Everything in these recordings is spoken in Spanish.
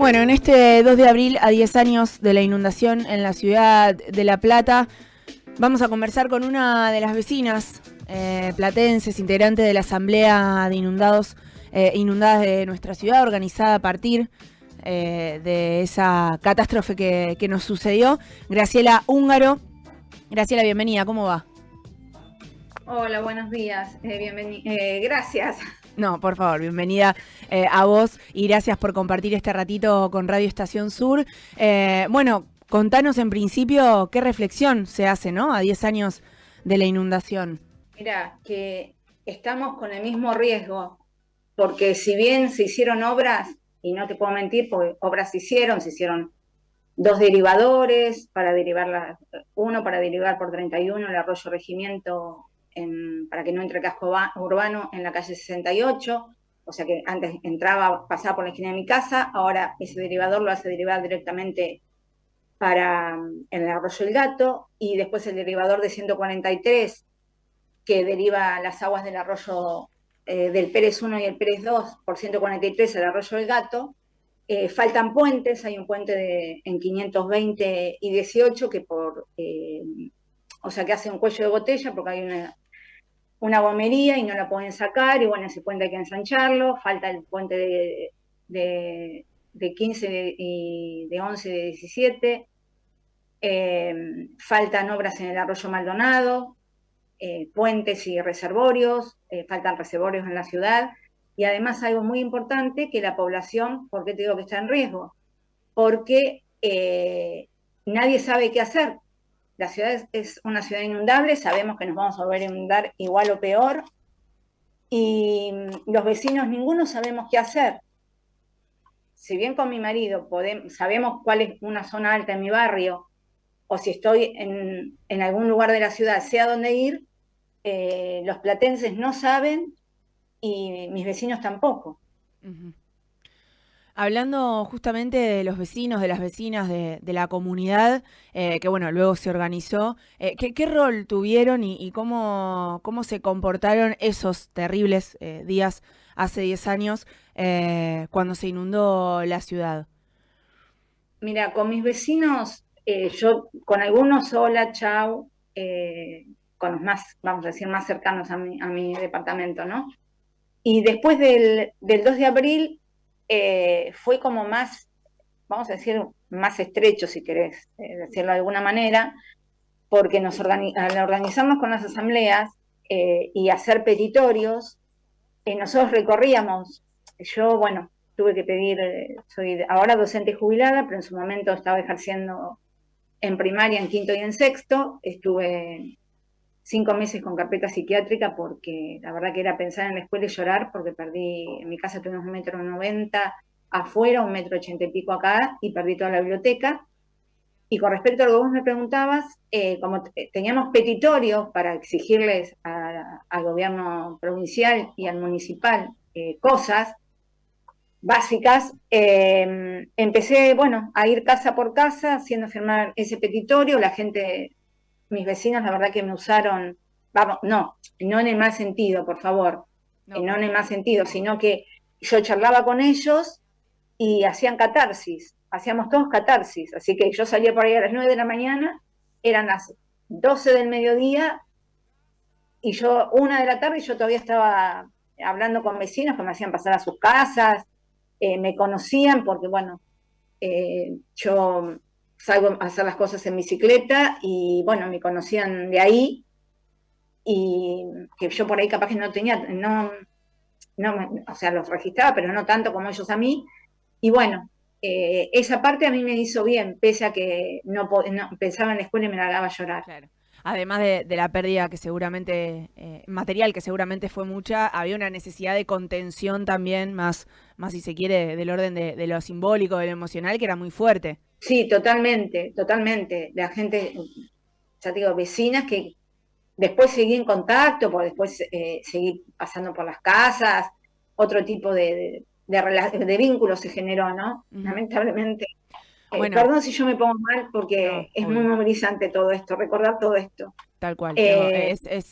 Bueno, en este 2 de abril, a 10 años de la inundación en la ciudad de La Plata, vamos a conversar con una de las vecinas eh, platenses, integrante de la Asamblea de Inundados, eh, Inundadas de nuestra ciudad, organizada a partir eh, de esa catástrofe que, que nos sucedió. Graciela Húngaro. Graciela, bienvenida, ¿cómo va? Hola, buenos días. Eh, gracias. No, por favor, bienvenida eh, a vos y gracias por compartir este ratito con Radio Estación Sur. Eh, bueno, contanos en principio qué reflexión se hace, ¿no? A 10 años de la inundación. Mira, que estamos con el mismo riesgo, porque si bien se hicieron obras, y no te puedo mentir, porque obras se hicieron, se hicieron dos derivadores para derivar uno para derivar por 31 el arroyo regimiento para que no entre casco urbano en la calle 68, o sea que antes entraba, pasaba por la esquina de mi casa, ahora ese derivador lo hace derivar directamente para el arroyo El Gato, y después el derivador de 143, que deriva las aguas del arroyo eh, del Pérez 1 y el Pérez 2 por 143 el arroyo El Gato, eh, faltan puentes, hay un puente en 520 y 18 que por, eh, o sea que hace un cuello de botella porque hay una, una bombería y no la pueden sacar, y bueno, ese puente hay que ensancharlo, falta el puente de, de, de 15 y de 11 de 17, eh, faltan obras en el arroyo Maldonado, eh, puentes y reservorios, eh, faltan reservorios en la ciudad, y además algo muy importante, que la población, ¿por qué te digo que está en riesgo? Porque nadie sabe qué hacer, la ciudad es, una ciudad inundable, sabemos que nos vamos a volver a inundar igual o peor, y los vecinos ninguno sabemos qué hacer. Si bien con mi marido podemos, sabemos cuál es una zona alta en mi barrio, o si estoy en, algún lugar de la ciudad, sé a dónde ir, eh, los platenses no saben y mis vecinos tampoco. Hablando justamente de los vecinos, de las vecinas de, la comunidad, eh, que bueno, luego se organizó, eh, ¿qué, rol tuvieron y, cómo, cómo, se comportaron esos terribles eh, días hace 10 años cuando se inundó la ciudad? Mira, con mis vecinos, yo con algunos, hola, chau, con los más, vamos a decir, más cercanos a mi, a mi departamento, ¿no? Y después del, del 2 de abril eh, fue como más, vamos a decir, más estrecho, si querés eh, decirlo de alguna manera, porque nos al organizarnos con las asambleas eh, y hacer petitorios, nosotros recorríamos, yo, bueno, tuve que pedir, soy ahora docente jubilada, pero en su momento estaba ejerciendo en primaria, en quinto y en sexto, estuve cinco meses con carpeta psiquiátrica porque la verdad que era pensar en la escuela y llorar porque perdí, en mi casa tuvimos un metro noventa afuera, un metro ochenta y pico acá y perdí toda la biblioteca. Y con respecto a lo que vos me preguntabas, eh, como teníamos petitorios para exigirles al gobierno provincial y al municipal eh, cosas básicas, eh, empecé, bueno, a ir casa por casa haciendo firmar ese petitorio, la gente mis vecinos la verdad que me usaron, vamos, no, no en el mal sentido, por favor, no, eh, no en el mal sentido, sino que yo charlaba con ellos y hacían catarsis, hacíamos todos catarsis, así que yo salía por ahí a las 9 de la mañana, eran las 12 del mediodía y yo, una de la tarde, yo todavía estaba hablando con vecinos que me hacían pasar a sus casas, eh, me conocían porque, bueno, eh, yo salgo a hacer las cosas en bicicleta y bueno, me conocían de ahí y que yo por ahí capaz que no tenía, no, no o sea, los registraba, pero no tanto como ellos a mí. Y bueno, eh, esa parte a mí me hizo bien, pese a que no, pensaba en la escuela y me largaba a llorar. Claro. Además de, la pérdida que seguramente, eh, material que seguramente fue mucha, había una necesidad de contención también, más, más si se quiere, del orden de, de lo simbólico, de lo emocional, que era muy fuerte. Sí, totalmente, totalmente. La gente, ya te digo, vecinas que después seguí en contacto, pues después eh, seguí pasando por las casas, otro tipo de, de, vínculos se generó, ¿no? Lamentablemente. Eh, perdón si yo me pongo mal porque es muy movilizante todo esto, recordar todo esto. Tal cual. Eh, es,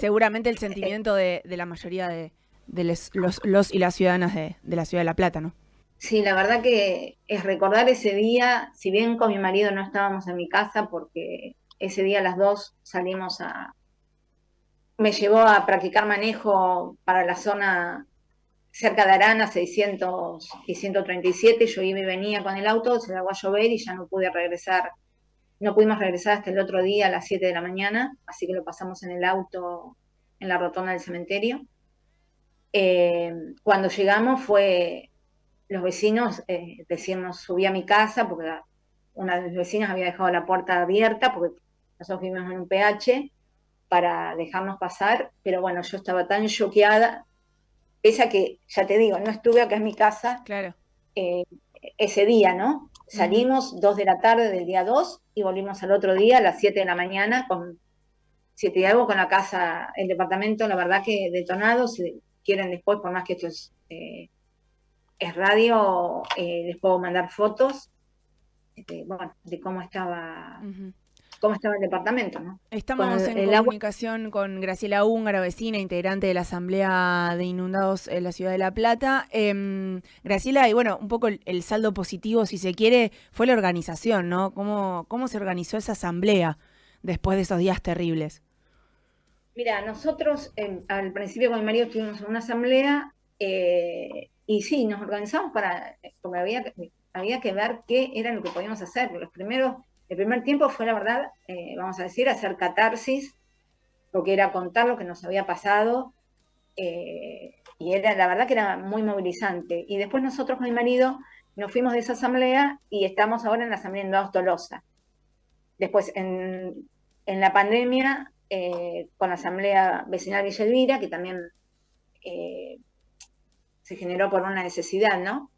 seguramente el sentimiento de, la mayoría de, los, los, y las ciudadanas de, la ciudad de La Plata, ¿no? Sí, la verdad que es recordar ese día, si bien con mi marido no estábamos en mi casa, porque ese día las dos salimos a... Me llevó a practicar manejo para la zona cerca de Arana, 600 y 137, yo iba y venía con el auto, se llegó a llover y ya no pude regresar, no pudimos regresar hasta el otro día a las 7 de la mañana, así que lo pasamos en el auto en la rotonda del cementerio. Eh, cuando llegamos fue los vecinos eh, decirnos, subí a mi casa porque una de mis vecinas había dejado la puerta abierta porque nosotros vivimos en un PH para dejarnos pasar, pero bueno, yo estaba tan choqueada, esa que, ya te digo, no estuve acá en mi casa claro. Eh, ese día, ¿no? Salimos dos de la tarde del día 2 y volvimos al otro día a las 7 de la mañana con 7 y algo con la casa, el departamento, la verdad que detonado, si quieren después, por más que esto es... Eh, es radio, eh, les puedo mandar fotos de, bueno, de cómo estaba cómo estaba el departamento, ¿no? Estamos en comunicación con Graciela Húngara, vecina, integrante de la Asamblea de Inundados en la Ciudad de La Plata. Em, Graciela, y bueno, un poco el, saldo positivo, si se quiere, fue la organización, ¿no? ¿Cómo, cómo se organizó esa asamblea después de esos días terribles? Mira, nosotros em, al principio con mi marido tuvimos una asamblea eh, y sí, nos organizamos para, porque había, había que ver qué era lo que podíamos hacer. Los primeros, el primer tiempo fue, la verdad, eh, vamos a decir, hacer catarsis, porque era contar lo que nos había pasado, eh, y era, la verdad que era muy movilizante. Y después nosotros con mi marido nos fuimos de esa asamblea y estamos ahora en la asamblea en Tolosa. Después, en, en la pandemia, eh, con la asamblea vecinal Villa Elvira, que también se generó por una necesidad, ¿no?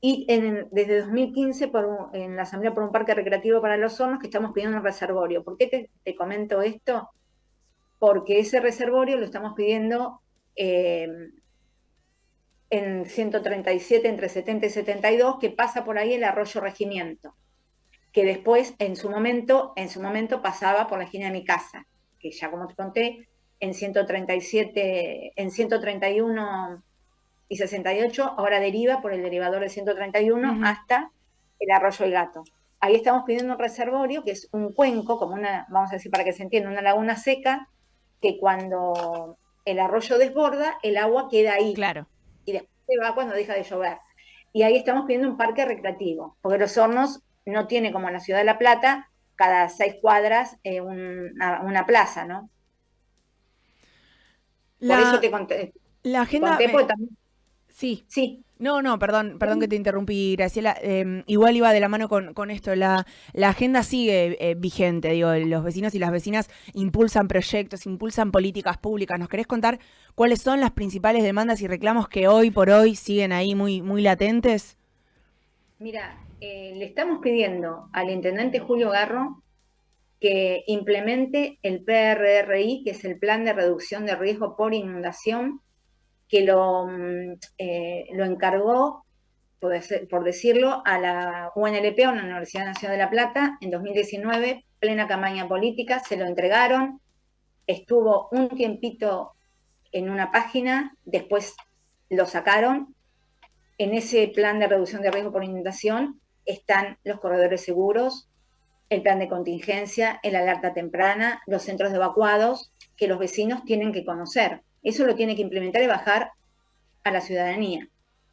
Y desde 2015 por en la Asamblea por un Parque Recreativo para los Hornos que estamos pidiendo un reservorio. ¿Por qué te, comento esto? Porque ese reservorio lo estamos pidiendo eh, en 137, entre 70 y 72, que pasa por ahí el arroyo Regimiento, que después, en su momento, en su momento pasaba por la esquina de mi casa, que ya como te conté, en 137, en 131 y 68 ahora deriva por el derivador de 131 hasta el arroyo El Gato. Ahí estamos pidiendo un reservorio, que es un cuenco, como una, vamos a decir para que se entienda, una laguna seca, que cuando el arroyo desborda, el agua queda ahí. Claro. Y después se va cuando deja de llover. Y ahí estamos pidiendo un parque recreativo, porque Los Hornos no tiene como en la ciudad de La Plata, cada seis cuadras eh, una, plaza, ¿no? Por eso te conté. La agenda. Sí. Sí. No, no, perdón, perdón que te interrumpí, Graciela. Em, igual iba de la mano con, esto. La, la agenda sigue eh, vigente, digo, los vecinos y las vecinas impulsan proyectos, impulsan políticas públicas. ¿Nos querés contar cuáles son las principales demandas y reclamos que hoy por hoy siguen ahí muy, muy latentes? Mira, eh, le estamos pidiendo al intendente Julio Garro que implemente el PRRI, que es el Plan de Reducción de Riesgo por Inundación, que lo, mm, eh, lo encargó, por, decirlo, a la UNLP, a la Universidad Nacional de La Plata, en 2019, plena campaña política, se lo entregaron, estuvo un tiempito en una página, después lo sacaron. En ese plan de reducción de riesgo por inundación están los corredores seguros, el plan de contingencia, el alerta temprana, los centros de evacuados que los vecinos tienen que conocer. Eso lo tiene que implementar y bajar a la ciudadanía.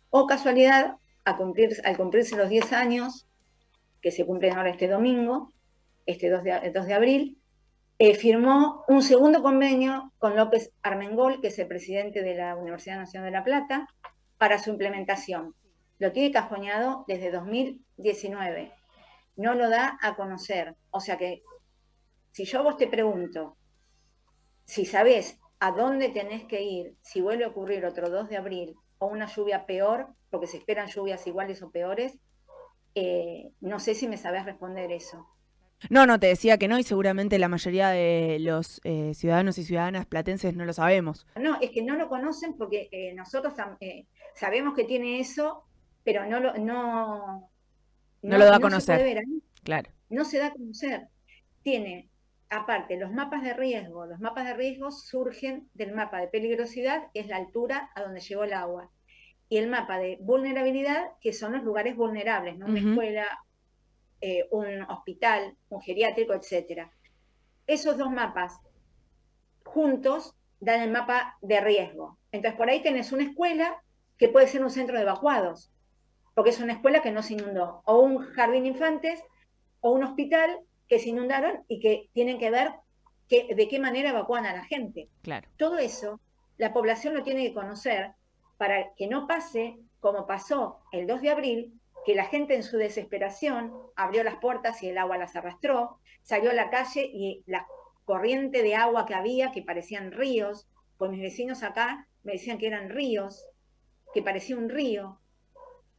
O casualidad, al cumplirse los 10 años, que se cumplen ahora este domingo, este 2 de, 2 de abril, eh, firmó un segundo convenio con López Armengol, que es el presidente de la Universidad Nacional de La Plata, para su implementación. Lo tiene cajoneado desde 2019. No lo da a conocer. O sea que, si yo vos te pregunto, si sabés a dónde tenés que ir si vuelve a ocurrir otro 2 de abril o una lluvia peor, porque se esperan lluvias iguales o peores, eh, no sé si me sabés responder eso. No, no, te decía que no y seguramente la mayoría de los eh, ciudadanos y ciudadanas platenses no lo sabemos. No, es que no lo conocen porque eh, nosotros sabemos que tiene eso, pero no lo, no, no, lo da a conocer. claro. No se da a conocer. Tiene aparte, los mapas de riesgo, los mapas de riesgo surgen del mapa de peligrosidad, que es la altura a donde llegó el agua. y el mapa de vulnerabilidad, que son los lugares vulnerables, ¿no? Una escuela, eh, un hospital, un geriátrico, etc. Esos dos mapas juntos dan el mapa de riesgo. Entonces, por ahí tenés una escuela que puede ser un centro de evacuados, porque es una escuela que no se inundó, o un jardín de infantes, o un hospital que se inundaron y que tienen que ver de qué manera evacúan a la gente. Claro. Todo eso la población lo tiene que conocer para que no pase como pasó el 2 de abril, que la gente en su desesperación abrió las puertas y el agua las arrastró, salió a la calle y la corriente de agua que había, que parecían ríos, pues mis vecinos acá me decían que eran ríos, que parecía un río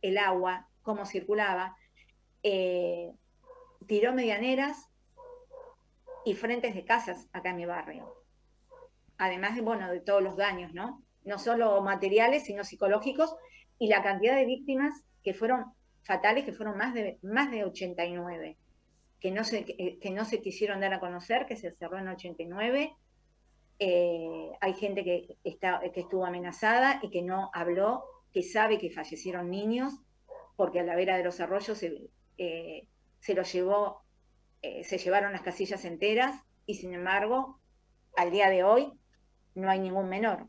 el agua, cómo circulaba, eh, tiró medianeras y frentes de casas acá en mi barrio. Además de, bueno, de todos los daños, ¿no? No solo materiales, sino psicológicos, y la cantidad de víctimas que fueron fatales, que fueron más de, más de 89, que no, se, que, no se quisieron dar a conocer, que se cerró en 89. Eh, hay gente que, está, que estuvo amenazada y que no habló, que sabe que fallecieron niños, porque a la vera de los arroyos se, eh, se los llevó eh, se llevaron las casillas enteras y sin embargo, al día de hoy no hay ningún menor.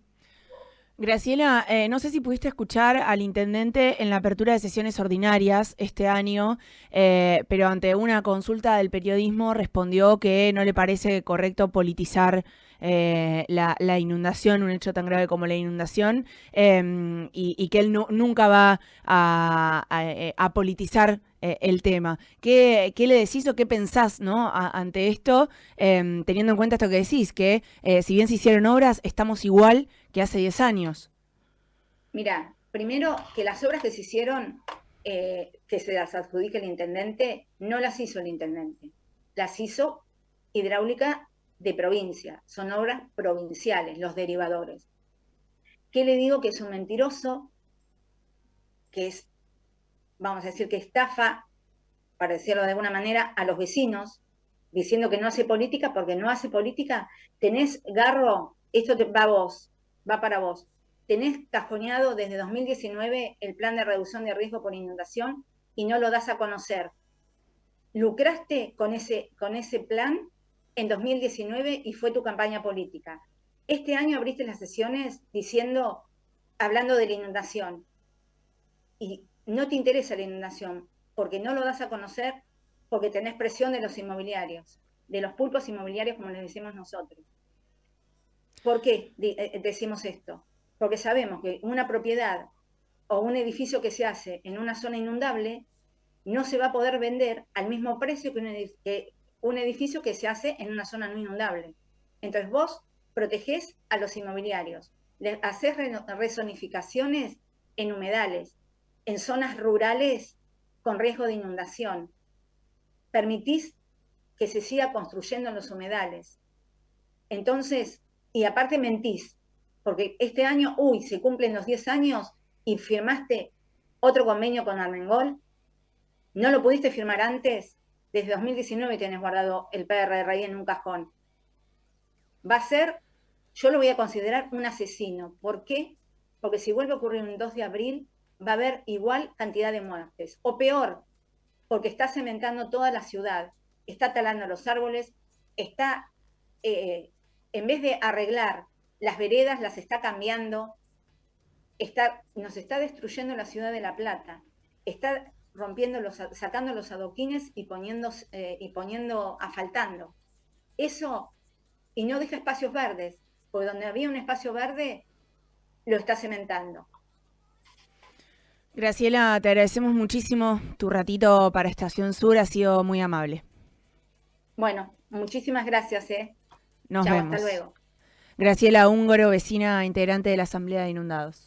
Graciela, eh, no sé si pudiste escuchar al intendente en la apertura de sesiones ordinarias este año, eh, pero ante una consulta del periodismo respondió que no le parece correcto politizar eh, la, inundación, un hecho tan grave como la inundación, em, y, que él nunca va a, politizar el tema. ¿Qué, le decís o qué pensás ¿no? ante esto, em, teniendo en cuenta esto que decís, que si bien se hicieron obras, estamos igual que hace 10 años? Mira, primero que las obras que se hicieron, eh, que se las adjudique el intendente, no las hizo el intendente, las hizo hidráulica de provincia, son obras provinciales, los derivadores. ¿Qué le digo? Que es un mentiroso, que es, vamos a decir, que estafa, para decirlo de alguna manera, a los vecinos, diciendo que no hace política, porque no hace política, tenés garro, esto va a vos, va para vos. Tenés cajoneado desde 2019 el plan de reducción de riesgo por inundación y no lo das a conocer. Lucraste con ese, con ese plan en 2019 y fue tu campaña política. Este año abriste las sesiones diciendo, hablando de la inundación. Y no te interesa la inundación porque no lo das a conocer, porque tenés presión de los inmobiliarios, de los pulpos inmobiliarios, como les decimos nosotros. ¿Por qué eh, decimos esto? Porque sabemos que una propiedad o un edificio que se hace en una zona inundable no se va a poder vender al mismo precio que un edificio que se hace en una zona no inundable. Entonces vos protegés a los inmobiliarios, haces rezonificaciones en humedales, en zonas rurales con riesgo de inundación. Permitís que se siga construyendo en los humedales. Entonces, y aparte mentís, porque este año, uy, se cumplen los 10 años y firmaste otro convenio con Armengol, no lo pudiste firmar antes, desde 2019 tienes guardado el PRRI en un cajón. Va a ser, yo lo voy a considerar un asesino. ¿Por qué? Porque si vuelve a ocurrir un 2 de abril, va a haber igual cantidad de muertes. O peor, porque está cementando toda la ciudad, está talando los árboles, está eh, en vez de arreglar las veredas, las está cambiando, está, nos está destruyendo la ciudad de La Plata, está rompiendo los, sacando los adoquines y poniendo, eh, y poniendo, asfaltando. Eso, y no deja espacios verdes, porque donde había un espacio verde, lo está cementando. Graciela, te agradecemos muchísimo tu ratito para Estación Sur, ha sido muy amable. Bueno, muchísimas gracias. ¿eh? Nos vemos. Hasta luego. Graciela Húngaro, vecina integrante de la Asamblea de Inundados.